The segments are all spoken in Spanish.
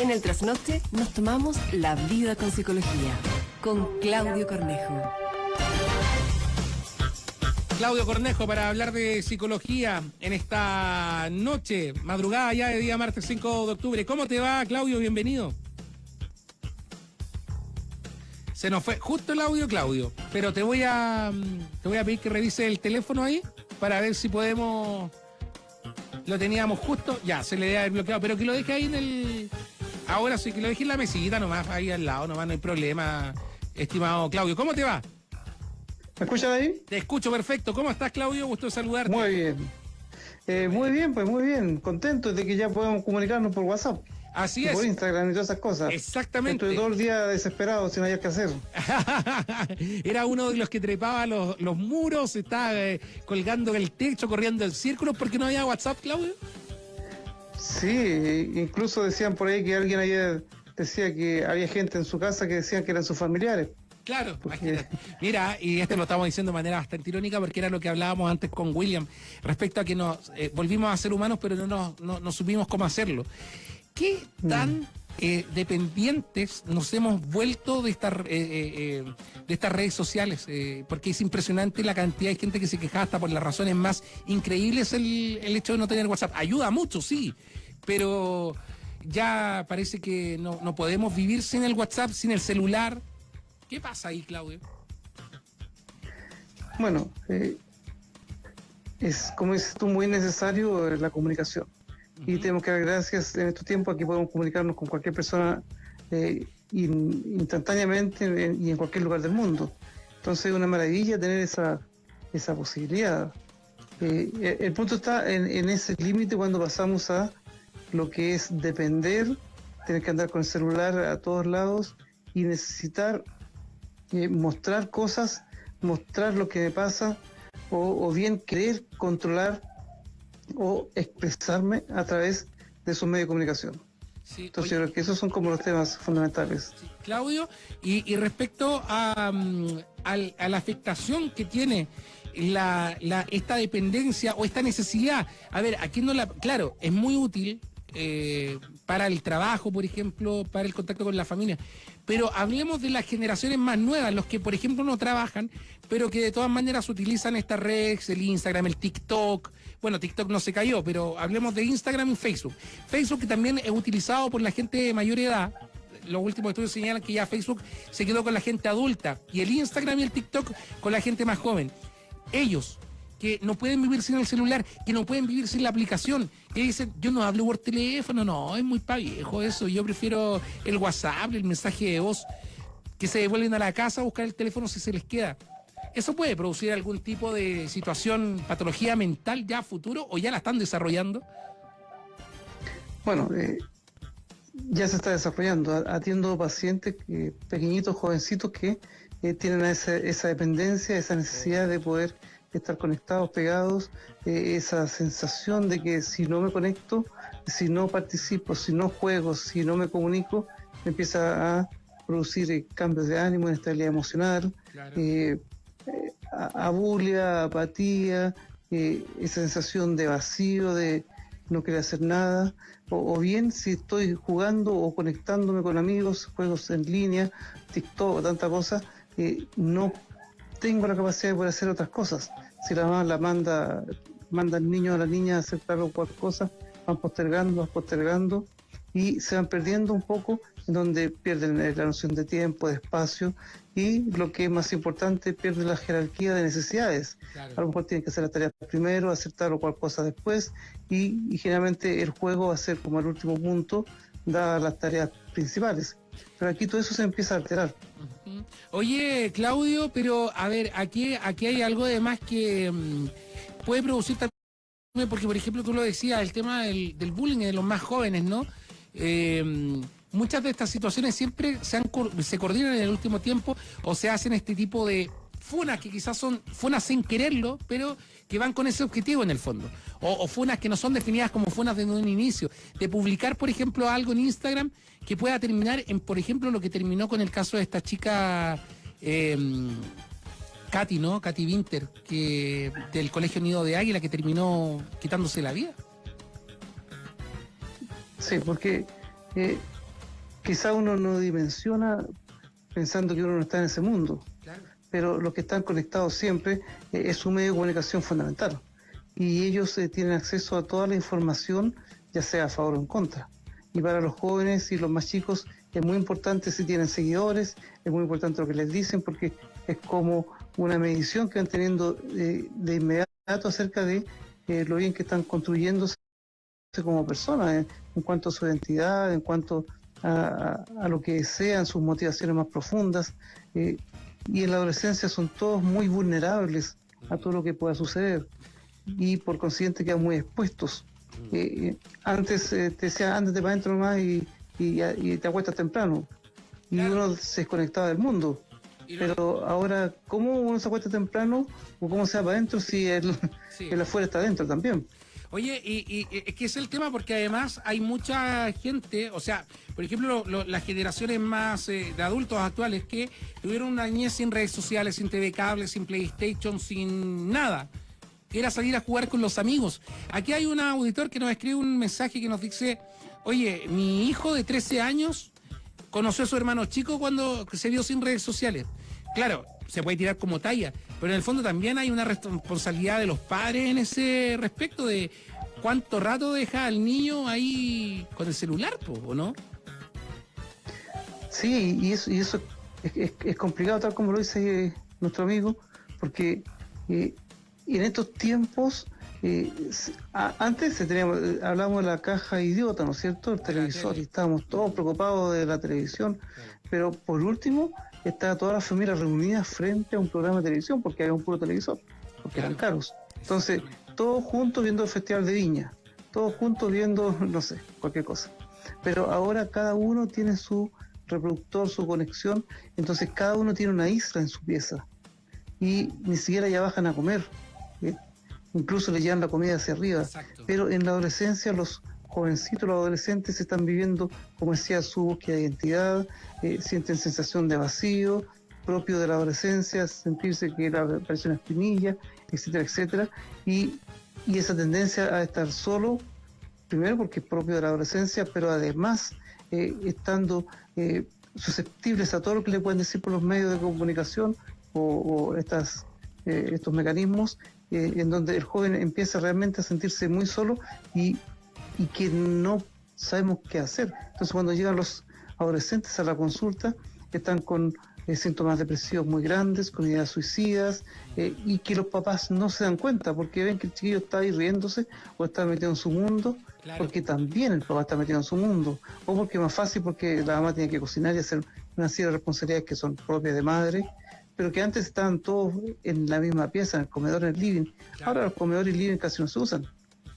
En el trasnoche nos tomamos la vida con psicología. Con Claudio Cornejo. Claudio Cornejo para hablar de psicología en esta noche, madrugada ya de día martes 5 de octubre. ¿Cómo te va, Claudio? Bienvenido. Se nos fue justo el audio, Claudio, pero te voy a te voy a pedir que revise el teléfono ahí para ver si podemos lo teníamos justo, ya, se le debe haber bloqueado, pero que lo deje ahí en el ahora sí que lo deje en la mesita nomás ahí al lado, nomás no hay problema, estimado Claudio. ¿Cómo te va? ¿Me escuchas ahí? Te escucho perfecto. ¿Cómo estás, Claudio? Gusto saludarte. Muy bien. Eh, muy bien, pues muy bien. Contento de que ya podemos comunicarnos por WhatsApp. Así Por es. Instagram y todas esas cosas. Exactamente. Estuve todo el día desesperado sin hallar qué hacer. Era uno de los que trepaba los, los muros, estaba eh, colgando el techo, corriendo el círculo, porque no había WhatsApp, Claudio. Sí, incluso decían por ahí que alguien ayer decía que había gente en su casa que decían que eran sus familiares. Claro, Porque-. Mira, y esto lo estamos diciendo de manera bastante irónica porque era lo que hablábamos antes con William respecto a que nos eh, volvimos a ser humanos pero no, nos- no, no supimos cómo hacerlo. ¿Qué tan eh, dependientes nos hemos vuelto de, estas eh, eh, eh, de estas redes sociales? Porque es impresionante la cantidad de gente que se queja hasta por las razones más increíbles el, el hecho de no tener WhatsApp. Ayuda mucho, sí, pero ya parece que no, no podemos vivir sin el WhatsApp, sin el celular. ¿Qué pasa ahí, Claudio? Bueno, eh, es como dices tú, muy necesario la comunicación. Y tenemos que dar gracias en estos tiempos aquí podemos comunicarnos con cualquier persona eh, in- instantáneamente en- y en cualquier lugar del mundo. Entonces es una maravilla tener esa, esa posibilidad. Eh, eh, el punto está en, en ese límite cuando pasamos a lo que es depender, tener que andar con el celular a todos lados y necesitar eh, mostrar cosas, mostrar lo que me pasa, o, o bien querer controlar o expresarme a través de esos medios de comunicación. Sí, Entonces oye, yo creo que esos son como los temas fundamentales. sí, Claudio, y, y respecto a, mm, a la afectación que tiene la, la- esta dependencia o esta necesidad, a ver, aquí no la, claro, es muy útil eh, para el trabajo, por ejemplo, para el contacto con la familia, pero hablemos de las generaciones más nuevas, los que, por ejemplo, no trabajan, pero que de todas maneras utilizan estas redes, el Instagram, el TikTok. Bueno, TikTok no se cayó, pero hablemos de Instagram y Facebook. Facebook que también es utilizado por la gente de mayor edad. Los últimos estudios señalan que ya Facebook se quedó con la gente adulta y el Instagram y el TikTok con la gente más joven. Ellos que no pueden vivir sin el celular, que no pueden vivir sin la aplicación, que dicen, yo no hablo por teléfono, no, es muy pa' viejo eso, yo prefiero el WhatsApp, el mensaje de voz, que se devuelven a la casa a buscar el teléfono si se les queda. ¿Eso puede producir algún tipo de situación, patología mental ya a futuro o ya la están desarrollando? Bueno, eh, ya se está desarrollando. Atiendo pacientes que- pequeñitos, jovencitos que eh, tienen esa, esa dependencia, esa necesidad de poder estar conectados, pegados, eh, esa sensación de que si no me conecto, si no participo, si no juego, si no me comunico, me empieza a producir eh, cambios de ánimo, inestabilidad emocional, eh, eh, abulia, apatía, eh, sensación de vacío, de no querer hacer nada, o, bien si estoy jugando o conectándome con amigos, juegos en línea, TikTok, tanta cosa, eh, no tengo la capacidad de poder hacer otras cosas. Si la mamá la manda, manda al niño o a la niña a hacer tal o cual cosa, van postergando, van postergando y se van perdiendo un poco, donde pierden eh, la noción de tiempo, de espacio y lo que es más importante, pierden la jerarquía de necesidades. A lo mejor tienen que hacer las tareas primero, hacer tal o cual cosa después y, y generalmente el juego va a ser como el último punto, dadas las tareas principales. Pero aquí todo eso se empieza a alterar. Oye, Claudio, pero a ver, aquí, aquí hay algo de más que mm, puede producir también, porque por ejemplo tú lo decías, el tema del, del bullying de los más jóvenes, ¿no? Eh, muchas de estas situaciones siempre se, han, se coordinan en el último tiempo o se hacen este tipo de funas que quizás son funas sin quererlo, pero que van con ese objetivo en el fondo. O, funas que no son definidas como funas desde un inicio. De publicar, por ejemplo, algo en Instagram que pueda terminar en, por ejemplo, lo que terminó con el caso de esta chica eh, Katy, ¿no? Katy Winter, que del Colegio Nido de Águila, que terminó quitándose la vida. Sí, porque eh, quizá uno no dimensiona pensando que uno no está en ese mundo, pero los que están conectados siempre eh, es un medio de comunicación fundamental y ellos eh, tienen acceso a toda la información, ya sea a favor o en contra. Y para los jóvenes y los más chicos es muy importante si tienen seguidores, es muy importante lo que les dicen porque es como una medición que van teniendo eh, de inmediato acerca de lo bien que están construyéndose como personas en cuanto a su identidad, en cuanto a, lo que sean sus motivaciones más profundas. Eh, y en la adolescencia son todos muy vulnerables a todo lo que pueda suceder y por consiguiente quedan muy expuestos. Mm. Eh, eh, antes te decía, de para adentro nomás y, y, te acuestas temprano. Y uno se desconectaba del mundo. Pero ahora, ¿cómo uno se acuesta temprano o cómo se va para adentro si el, el afuera está adentro también? Oye, y, es que es el tema porque además hay mucha gente, o sea, por ejemplo, las generaciones más eh, de adultos actuales que tuvieron una niñez sin redes sociales, sin TV cable, sin PlayStation, sin nada. Era salir a jugar con los amigos. Aquí hay un auditor que nos escribe un mensaje que nos dice, oye, mi hijo de 13 años conoció a su hermano chico cuando se vio sin redes sociales. Claro, se puede tirar como talla, pero en el fondo también hay una responsabilidad de los padres en ese respecto de cuánto rato deja al niño ahí con el celular, ¿o no? Sí, y eso, y eso es, complicado, tal como lo dice nuestro amigo, porque eh, en estos tiempos, eh, antes teníamos, hablábamos de la caja idiota, ¿no es cierto? El televisor, y estábamos todos preocupados de la televisión, pero por último, estaba toda la familia reunida frente a un programa de televisión, porque había un puro televisor, porque eran caros. Entonces, todos juntos viendo el Festival de Viña, todos juntos viendo, no sé, cualquier cosa. Pero ahora cada uno tiene su reproductor, su conexión, entonces cada uno tiene una isla en su pieza. Y ni siquiera ya bajan a comer. ¿eh? Incluso le llevan la comida hacia arriba. Pero en la adolescencia los jovencitos, los adolescentes están viviendo, como decía, su búsqueda de identidad, eh, sienten sensación de vacío propio de la adolescencia, sentirse que la parece una espinilla, etcétera, etcétera, y, esa tendencia a estar solo, primero porque es propio de la adolescencia, pero además eh, estando eh, susceptibles a todo lo que le pueden decir por los medios de comunicación o, estas, estos mecanismos, en donde el joven empieza realmente a sentirse muy solo y y que no sabemos qué hacer. Entonces cuando llegan los adolescentes a la consulta, están con eh, síntomas depresivos muy grandes, con ideas suicidas, eh, y que los papás no se dan cuenta porque ven que el chiquillo está ahí riéndose o está metido en su mundo, porque también el papá está metido en su mundo, o porque es más fácil porque la mamá tiene que cocinar y hacer una serie de responsabilidades que son propias de madre, pero que antes estaban todos en la misma pieza, en el comedor, en el living. Ahora los comedores y living casi no se usan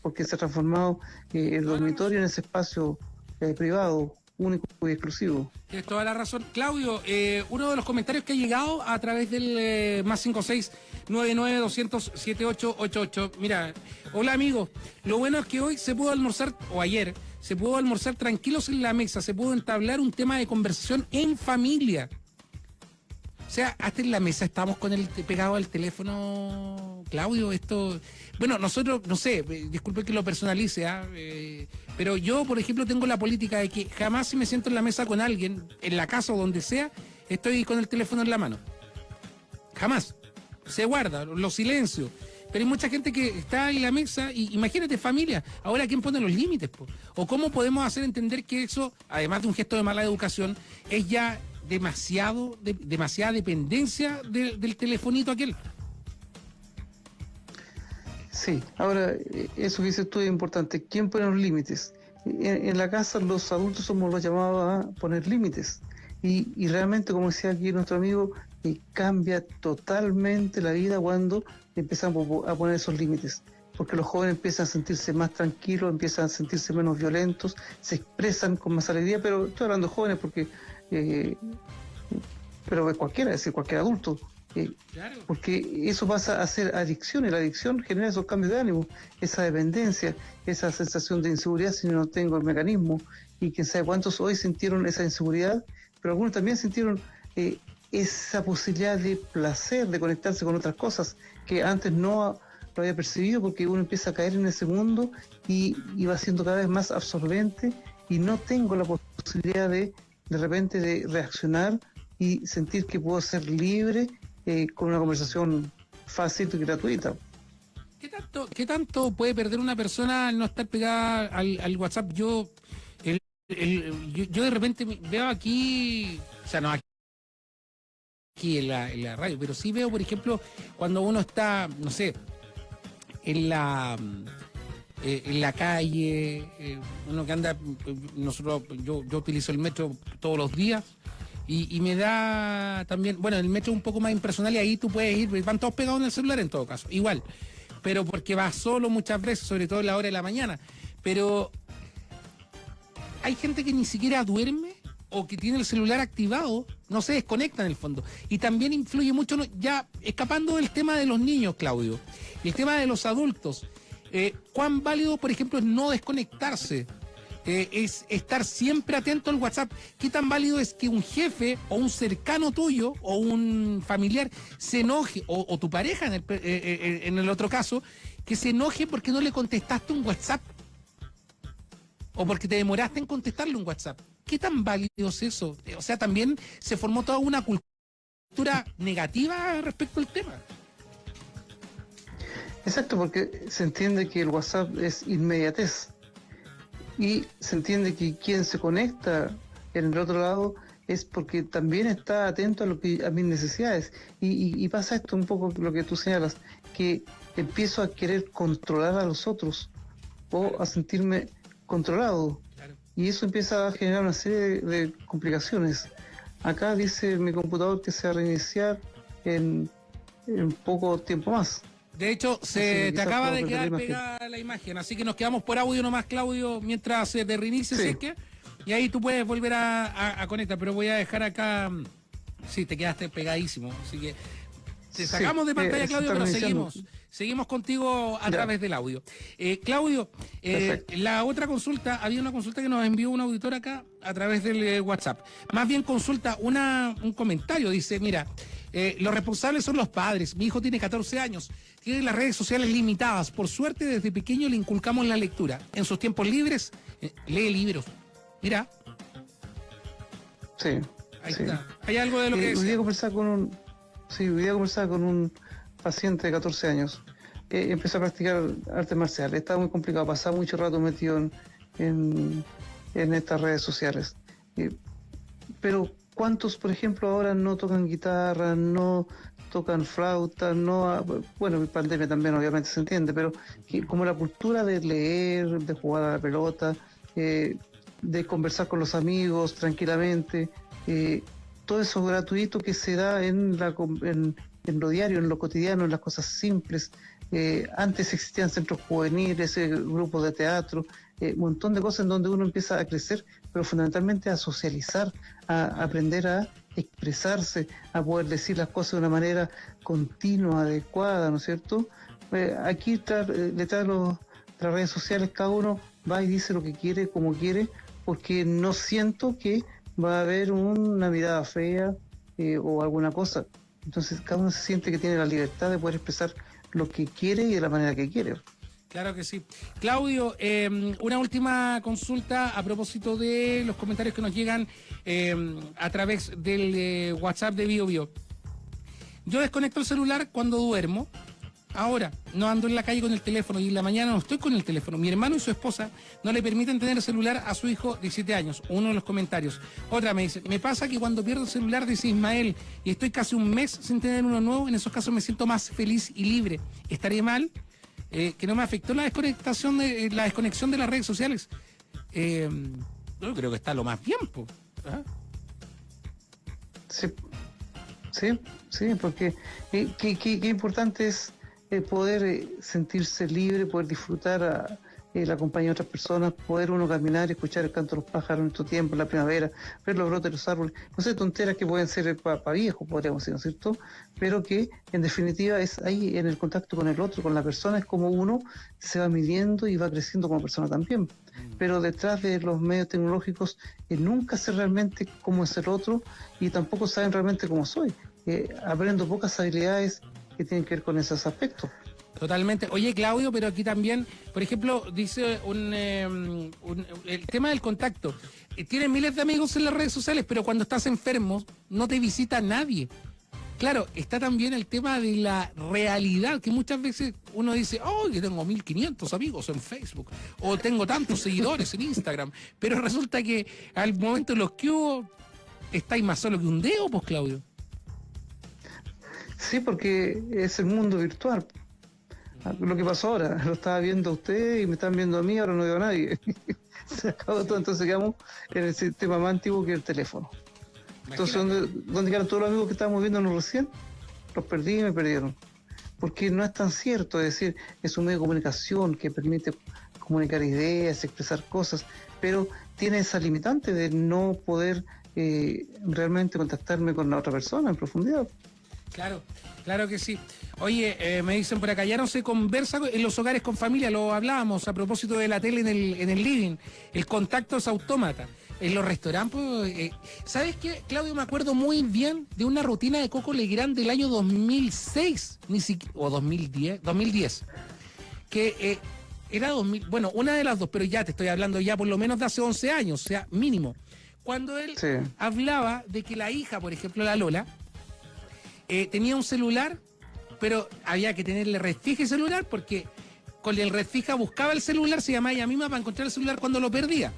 porque se ha transformado eh, el dormitorio en ese espacio eh, privado único y exclusivo. Tienes toda la razón. Claudio, eh, uno de los comentarios que ha llegado a través del más 56 99 200 7888. Mira, hola amigo, lo bueno es que hoy se pudo almorzar, o ayer, se pudo almorzar tranquilos en la mesa, se pudo entablar un tema de conversación en familia. O sea, hasta en la mesa estamos con el pegado al teléfono, Claudio, esto... Bueno, nosotros, no sé, eh, disculpe que lo personalice, ¿ah? eh, pero yo, por ejemplo, tengo la política de que jamás si me siento en la mesa con alguien, en la casa o donde sea, estoy con el teléfono en la mano. Jamás. Se guarda, lo silencio. Pero hay mucha gente que está en la mesa y imagínate familia, ahora quién pone los límites, o cómo podemos hacer entender que eso, además de un gesto de mala educación, es ya demasiado, demasiada dependencia del telefonito aquel. Sí, ahora eh, eso que dices tú es importante. ¿Quién pone los límites? En, la casa los adultos somos los llamados a poner límites. Y, realmente, como decía aquí nuestro amigo, eh, cambia totalmente la vida cuando empezamos a poner esos límites. Porque los jóvenes empiezan a sentirse más tranquilos, empiezan a sentirse menos violentos, se expresan con más alegría, pero estoy hablando de jóvenes porque eh, pero cualquiera, es decir, cualquier adulto. Eh, porque eso pasa a ser adicción y la adicción genera esos cambios de ánimo, esa dependencia, esa sensación de inseguridad si no tengo el mecanismo. Y quién sabe cuántos hoy sintieron esa inseguridad, pero algunos también sintieron eh, esa posibilidad de placer, de conectarse con otras cosas que antes no lo había percibido porque uno empieza a caer en ese mundo y, y va siendo cada vez más absorbente y no tengo la posibilidad de de repente de reaccionar y sentir que puedo ser libre eh, con una conversación fácil y gratuita. ¿Qué tanto, ¿Qué tanto puede perder una persona al no estar pegada al, WhatsApp? Yo, el, yo, de repente veo aquí, o sea, no aquí en la, en la radio, pero sí veo, por ejemplo, cuando uno está, no sé, en la eh, en la calle, eh, uno que anda, nosotros, yo, yo utilizo el metro todos los días y, me da también, bueno, el metro es un poco más impersonal y ahí tú puedes ir, van todos pegados en el celular en todo caso, igual, pero porque vas solo muchas veces, sobre todo en la hora de la mañana, pero hay gente que ni siquiera duerme o que tiene el celular activado, no se desconecta en el fondo. Y también influye mucho, ya escapando del tema de los niños, Claudio, y el tema de los adultos. Eh, ¿Cuán válido, por ejemplo, es no desconectarse? Eh, es estar siempre atento al WhatsApp. ¿Qué tan válido es que un jefe o un cercano tuyo o un familiar se enoje, o, tu pareja en el, eh, en el otro caso, que se enoje porque no le contestaste un WhatsApp? O porque te demoraste en contestarle un WhatsApp. ¿Qué tan válido es eso? O sea, también se formó toda una cultura negativa respecto al tema. Exacto, porque se entiende que el WhatsApp es inmediatez. Y se entiende que quien se conecta en el otro lado es porque también está atento a lo que a mis necesidades. Y, pasa esto un poco lo que tú señalas que empiezo a querer controlar a los otros o a sentirme controlado. Y eso empieza a generar una serie de, complicaciones. Acá dice mi computador que se va a reiniciar en, en poco tiempo más de hecho, se te acaba de quedar pegada la imagen, así que nos quedamos por audio nomás, Claudio, mientras se te reinicie, que y ahí tú puedes volver a, conectar, pero voy a dejar acá, sí, te quedaste pegadísimo, así que te sacamos de pantalla, Claudio, pero seguimos. Seguimos contigo a través del audio. Eh, Claudio, eh, la otra consulta, había una consulta que nos envió un auditor acá a través del eh, WhatsApp. Más bien consulta una, un comentario, dice, mira, los responsables son los padres. Mi hijo tiene 14 años, tiene las redes sociales limitadas. Por suerte, desde pequeño le inculcamos la lectura. En sus tiempos libres, lee libros. Mira. Sí. Ahí está. Hay algo de lo que... Voy a conversar con un... Sí, voy a conversar con un paciente de 14 años, eh, empezó a practicar artes marciales. Estaba muy complicado, pasaba mucho rato metido en, en, estas redes sociales. pero ¿cuántos, por ejemplo, ahora no tocan guitarra, no tocan flauta, no, bueno, en pandemia también obviamente se entiende, pero como la cultura de leer, de jugar a la pelota, eh, de conversar con los amigos tranquilamente, eh, todo eso gratuito que se da en, la, en, en lo diario, en lo cotidiano, en las cosas simples. Eh, antes existían centros juveniles, eh, grupos de teatro, eh, un montón de cosas en donde uno empieza a crecer, pero fundamentalmente a socializar, a, aprender a expresarse, a poder decir las cosas de una manera continua, adecuada, ¿no es cierto? aquí detrás de las redes sociales cada uno va y dice lo que quiere, como quiere, porque no siento que va a haber una mirada fea o alguna cosa. Entonces cada uno se siente que tiene la libertad de poder expresar lo que quiere y de la manera que quiere. Claro que sí. Claudio, em, una última consulta a propósito de los comentarios que nos llegan em, a través del eh, WhatsApp de BioBio. Yo desconecto el celular cuando duermo Ahora, no ando en la calle con el teléfono y en la mañana no estoy con el teléfono. Mi hermano y su esposa no le permiten tener el celular a su hijo de 7 años. Uno de los comentarios. Otra me dice, me pasa que cuando pierdo el celular, dice Ismael, y estoy casi un mes sin tener uno nuevo, en esos casos me siento más feliz y libre. ¿Estaría mal? Eh, que no me afectó la desconectación de, eh, la desconexión de las redes sociales. Eh, yo creo que está lo más bien, ¿ah? Sí, sí, sí, porque qué importante es poder eh, sentirse libre, poder disfrutar a, eh, la compañía de otras personas, poder uno caminar escuchar el canto de los pájaros en estos tiempo, en la primavera, ver los brotes de los árboles, no sé, tonteras que pueden ser para viejos, podríamos decir, ¿no es cierto? Pero que en definitiva es ahí en el contacto con el otro, con la persona, es como uno se va midiendo y va creciendo como persona también. Mm. Pero detrás de los medios tecnológicos eh, nunca sé realmente cómo es el otro y tampoco saben realmente cómo soy. aprendo pocas habilidades que tienen que ver con esos aspectos. Totalmente. Oye, Claudio, pero aquí también, por ejemplo, dice un, em, un- el tema del contacto. Eh, Tienes miles de amigos en las redes sociales, pero cuando estás enfermo no te visita nadie. Claro, está también el tema de la realidad, que muchas veces uno dice, oh, yo tengo 1500 amigos en Facebook, o tengo tantos seguidores en Instagram, pero resulta que al momento en los que hubo, estáis más solo que un dedo, pues, Claudio. Sí, porque es el mundo virtual. Lo que pasó ahora, lo estaba viendo usted y me están viendo a mí, ahora no veo a nadie. Se acabó todo, entonces quedamos en el sistema más antiguo que el teléfono. Entonces, ¿dónde, dónde quedaron todos los amigos que estábamos viéndonos recién? Los perdí y me perdieron. Porque no es tan cierto, es decir, es un medio de comunicación que permite comunicar ideas, expresar cosas, pero tiene esa limitante de no poder eh, realmente contactarme con la otra persona en profundidad. Claro, claro que sí. Oye, eh, me dicen por acá, ya no se conversa en los hogares con familia, lo hablábamos a propósito de la tele en el, en el living. El contacto es autómata. En los restaurantes, pues, eh, ¿sabes qué, Claudio? Me acuerdo muy bien de una rutina de Coco Legrand del año 2006, ni siquiera, o 2010, 2010, que eh, era 2000, bueno, una de las dos, pero ya te estoy hablando ya por lo menos de hace 11 años, o sea, mínimo. Cuando él Sí. hablaba de que la hija, por ejemplo, la Lola, eh, tenía un celular, pero había que tenerle red fija y celular porque con el red fija buscaba el celular, se llamaba ella misma para encontrar el celular cuando lo perdía.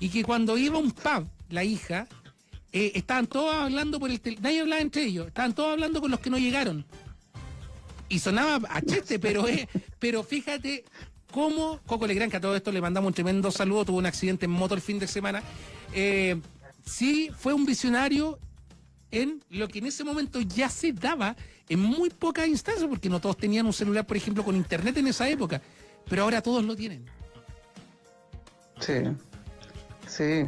Y que cuando iba a un pub, la hija, eh, estaban todos hablando por el teléfono, nadie hablaba entre ellos, estaban todos hablando con los que no llegaron. Y sonaba a chiste, pero, eh, pero fíjate cómo Coco Legrand, que a todo esto le mandamos un tremendo saludo, tuvo un accidente en moto el fin de semana, eh, sí fue un visionario en lo que en ese momento ya se daba en muy pocas instancias, porque no todos tenían un celular, por ejemplo, con internet en esa época, pero ahora todos lo tienen. Sí, sí.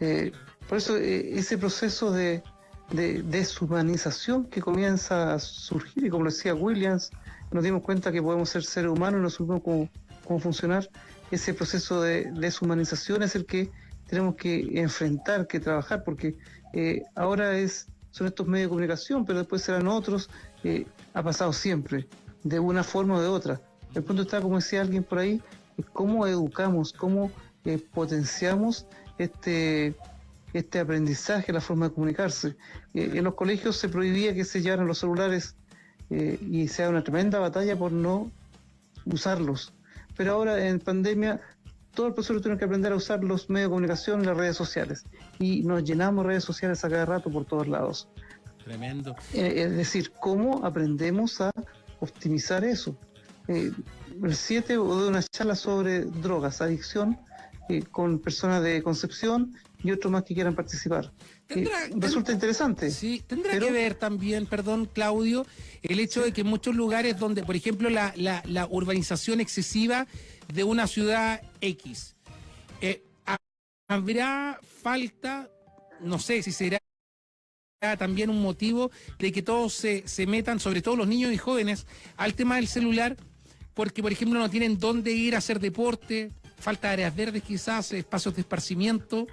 Eh, por eso eh, ese proceso de, de deshumanización que comienza a surgir, y como decía Williams, nos dimos cuenta que podemos ser seres humanos y no supimos cómo, cómo funcionar. Ese proceso de deshumanización es el que tenemos que enfrentar, que trabajar, porque eh, ahora es son estos medios de comunicación, pero después serán otros. eh, ha pasado siempre, de una forma o de otra. El punto está, como decía alguien por ahí, cómo educamos, cómo eh, potenciamos este, este aprendizaje, la forma de comunicarse. Eh, en los colegios se prohibía que se llevaran los celulares eh, y se da una tremenda batalla por no usarlos. Pero ahora en pandemia todo el profesor tiene que aprender a usar los medios de comunicación y las redes sociales. Y nos llenamos redes sociales a cada rato por todos lados. Tremendo. Eh, es decir, cómo aprendemos a optimizar eso. Eh, el 7 de una charla sobre drogas, adicción, eh, con personas de Concepción y otros más que quieran participar. Eh, Tendrá- resulta interesante. Sí, tendrá Pero- que ver también, perdón, Claudio, el hecho de que en muchos lugares donde, por ejemplo, la, la- la urbanización excesiva de una ciudad X, eh, ha- habrá falta, no sé si será también un motivo de que todos se, se metan, sobre todo los niños y jóvenes, al tema del celular, porque, por ejemplo, no tienen dónde ir a hacer deporte, falta áreas verdes quizás, espacios de esparcimiento.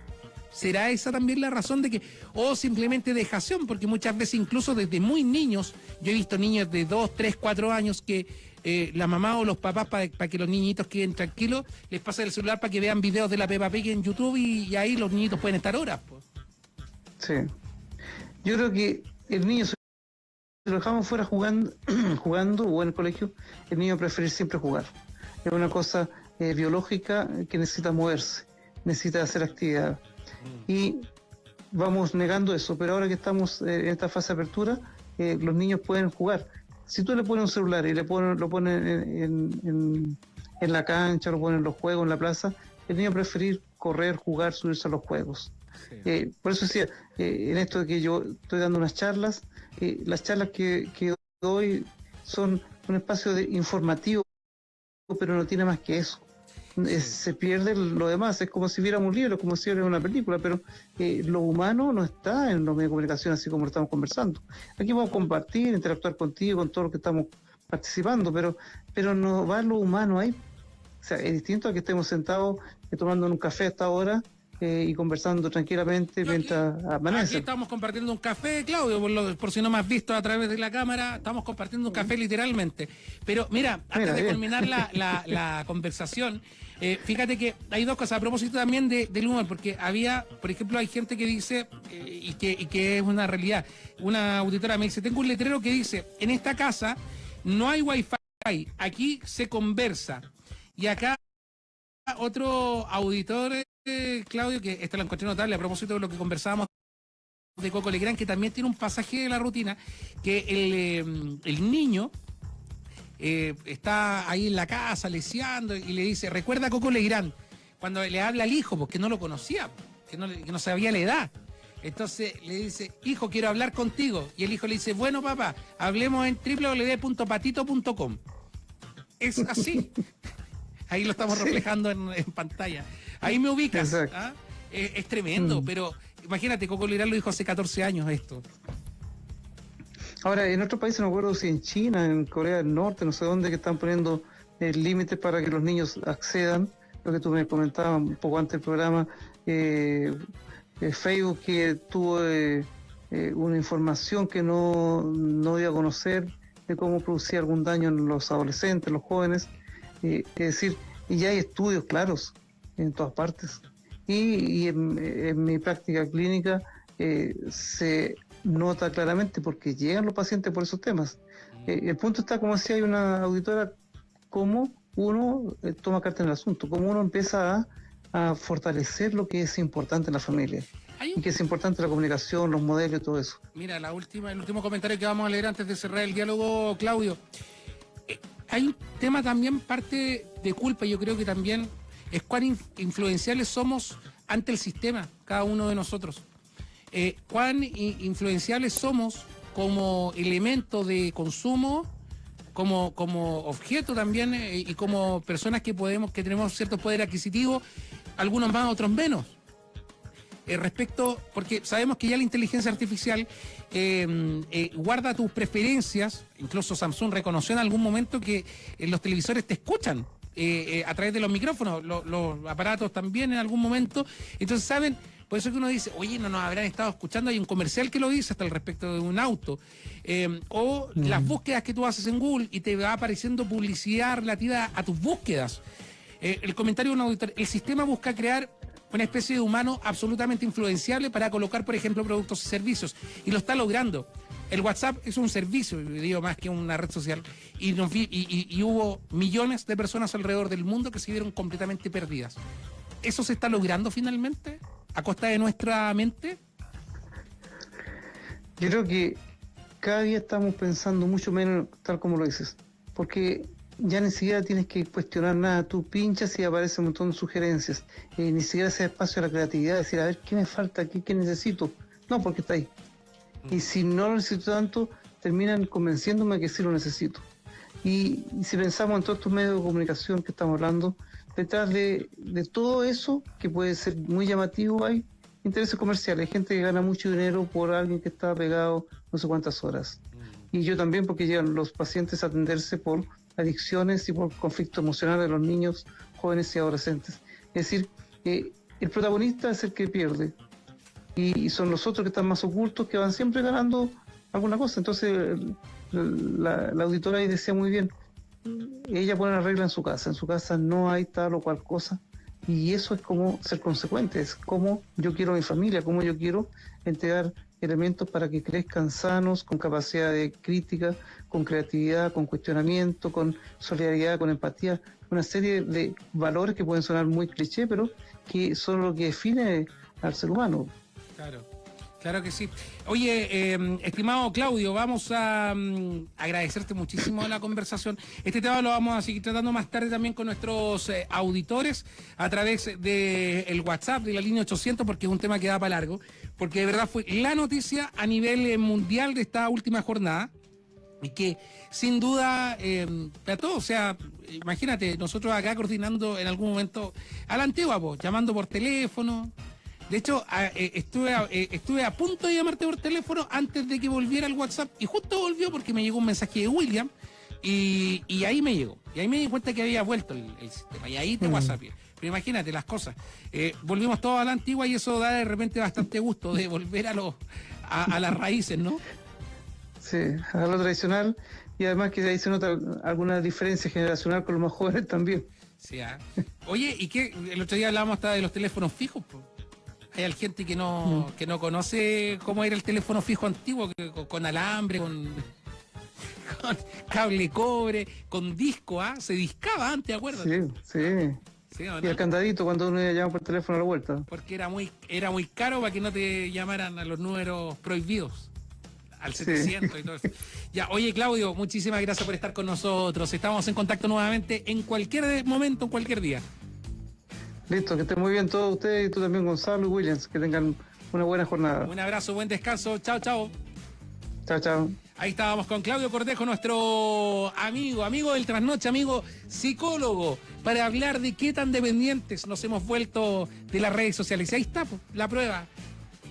¿Será esa también la razón de que, o simplemente dejación? Porque muchas veces, incluso desde muy niños, yo he visto niños de 2, 3, 4 años que eh, la mamá o los papás, para que los niñitos queden tranquilos, les pasan el celular para que vean videos de la Peppa Pig en YouTube y, ahí los niñitos pueden estar horas. Pues. Sí. Yo creo que el niño, si lo dejamos fuera jugando, jugando o en el colegio, el niño preferir siempre jugar. Es una cosa eh, biológica que necesita moverse, necesita hacer actividad. Y vamos negando eso, pero ahora que estamos eh, en esta fase de apertura, eh, los niños pueden jugar. Si tú le pones un celular y le pones, lo pones en, en- en- en la cancha, lo pones en los juegos, en la plaza, el niño va a preferir correr, jugar, subirse a los juegos. Eh, por eso decía, eh, en esto de que yo estoy dando unas charlas, las charlas que, que doy son un espacio de informativo, pero no tiene más que eso. Eh, se pierde lo demás, es como si viéramos un libro, como si viéramos una película, pero eh, lo humano no está en los medios de comunicación así como lo estamos conversando. Aquí vamos a compartir, interactuar contigo, con todo lo que estamos participando, pero, pero no va lo humano ahí. O sea, es distinto a que estemos sentados eh, tomando un café a esta hora eh, y conversando tranquilamente mientras amanece. Aquí estamos compartiendo un café, Claudio, por, si no me has visto a través de la cámara, estamos compartiendo un café literalmente. Pero mira, antes de culminar la, conversación, eh, fíjate que hay dos cosas, a propósito también de, del humor, porque había, por ejemplo, hay gente que dice, eh, y, que, y que es una realidad, una auditora me dice, tengo un letrero que dice, en esta casa no hay wifi, aquí se conversa. Y acá otro auditor Claudio, que esto lo encontré notable a propósito de lo que conversábamos de Coco Legrand, que también tiene un pasaje de la rutina, que el, eh, niño eh, está ahí en la casa leseando y le dice, recuerda a Coco Legrand, cuando le habla al hijo, porque no lo conocía, que no, que no sabía la edad. Entonces le dice, hijo, quiero hablar contigo. Y el hijo le dice, bueno, papá, hablemos en www.patito.com. Es así. Ahí lo estamos reflejando en pantalla. Ahí me ubicas. ¿ah? Es, tremendo, mm. pero imagínate, Coco Liral lo dijo hace 14 años esto. Ahora, en otros países, no acuerdo si en China, en Corea del Norte, no sé dónde, que están poniendo el límite para que los niños accedan, lo que tú me comentabas un poco antes del programa, eh, eh, Facebook que tuvo eh, una información que no, no iba a conocer de cómo producía algún daño en los adolescentes, los jóvenes, es decir, y ya hay estudios claros en todas partes. Y, en, mi práctica clínica eh, se nota claramente porque llegan los pacientes por esos temas. Eh, el punto está como si hay una auditora, cómo uno eh, toma carta en el asunto, cómo uno empieza a, fortalecer lo que es importante en la familia. Y que es importante la comunicación, los modelos y todo eso. Mira, la última, el último comentario que vamos a leer antes de cerrar el diálogo, Claudio. hay un tema también, parte de culpa, yo creo que también es cuán influenciales somos ante el sistema, cada uno de nosotros. Eh, cuán influenciales somos como elemento de consumo, como, como objeto también eh, y como personas que podemos, que tenemos cierto poder adquisitivo, algunos más, otros menos. Eh, respecto, porque sabemos que ya la inteligencia artificial guarda tus preferencias, incluso Samsung reconoció en algún momento que los televisores te escuchan eh, eh, a través de los micrófonos, los aparatos también en algún momento. Entonces, ¿saben? Por eso que uno dice, oye, no nos habrán estado escuchando, hay un comercial que lo dice hasta el respecto de un auto. Eh, o mm. las búsquedas que tú haces en Google y te va apareciendo publicidad relativa a tus búsquedas. el comentario de un auditor, el sistema busca crear una especie de humano absolutamente influenciable para colocar, por ejemplo, productos y servicios. Y lo está logrando. El WhatsApp es un servicio, digo más que una red social, y, y, hubo millones de personas alrededor del mundo que se vieron completamente perdidas. ¿Eso se está logrando finalmente a costa de nuestra mente? Yo creo que cada día estamos pensando mucho menos tal como lo dices, porque ya ni siquiera tienes que cuestionar nada, tú pinchas y aparece un montón de sugerencias, eh, ni siquiera ese espacio a la creatividad, decir, a ver, ¿qué me falta aquí? ¿Qué necesito? No, porque está ahí y si no lo necesito tanto, terminan convenciéndome que sí lo necesito. Y, si pensamos en todos estos medios de comunicación que estamos hablando, detrás de, todo eso, que puede ser muy llamativo, hay intereses comerciales, hay gente que gana mucho dinero por alguien que está pegado no sé cuántas horas. Y yo también porque llegan los pacientes a atenderse por adicciones y por conflicto emocional de los niños, jóvenes y adolescentes. Es decir, eh, el protagonista es el que pierde, y, son los otros que están más ocultos que van siempre ganando alguna cosa. Entonces, la, auditora ahí decía muy bien, ella pone la regla en su casa, en su casa no hay tal o cual cosa, y eso es como ser consecuente, es como yo quiero a mi familia, como yo quiero entregar elementos para que crezcan sanos, con capacidad de crítica, con creatividad, con cuestionamiento, con solidaridad, con empatía, una serie de valores que pueden sonar muy cliché, pero que son lo que define al ser humano. Claro. Claro que sí. Oye, em, estimado Claudio, vamos a mm, agradecerte muchísimo la conversación. Este tema lo vamos a seguir tratando más tarde también con nuestros eh, auditores a través del el WhatsApp de la línea 800 porque es un tema que da para largo, porque de verdad fue la noticia a nivel eh, mundial de esta última jornada y que sin duda em, para todos, o sea, imagínate, nosotros acá coordinando en algún momento a la antigua, llamando por teléfono, de hecho, eh, estuve, a, eh, estuve a punto de llamarte por teléfono antes de que volviera el WhatsApp y justo volvió porque me llegó un mensaje de William y, ahí me llegó. Y ahí me di cuenta que había vuelto el, sistema y ahí te mm. WhatsApp. Pero imagínate las cosas. Eh, volvimos todos a la antigua y eso da de repente bastante gusto de volver a, los a, las raíces, ¿no? Sí, a lo tradicional y además que ahí se nota alguna diferencia generacional con los más jóvenes también. Sí, ¿ah? Oye, ¿y qué? El otro día hablábamos hasta de los teléfonos fijos. Hay gente que no, mm. que no conoce cómo era el teléfono fijo antiguo, con, alambre, con, cable cobre, con disco, ¿ah? Se discaba antes, acuérdate. Sí, sí. Y el candadito cuando uno llama por teléfono a la vuelta. Porque era muy, era muy caro para que no te llamaran a los números prohibidos. Al 700 y todo eso. Ya, oye Claudio, muchísimas gracias por estar con nosotros. Estamos en contacto nuevamente en cualquier momento, en cualquier día. Listo, que estén muy bien todos ustedes y tú también Gonzalo y Williams. Que tengan una buena jornada. Un abrazo, buen descanso. Chao, chao. Chao, chao. Ahí estábamos con Claudio Cortejo, nuestro amigo, amigo del trasnoche, amigo psicólogo, para hablar de qué tan dependientes nos hemos vuelto de las redes sociales. Y ahí está la prueba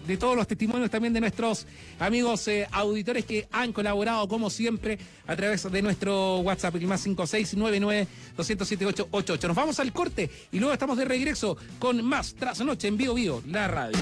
de todos los testimonios también de nuestros amigos eh, auditores que han colaborado como siempre a través de nuestro WhatsApp, el más 5699 207888. Nos vamos al corte y luego estamos de regreso con más Trasnoche en Vivo Vivo, la radio.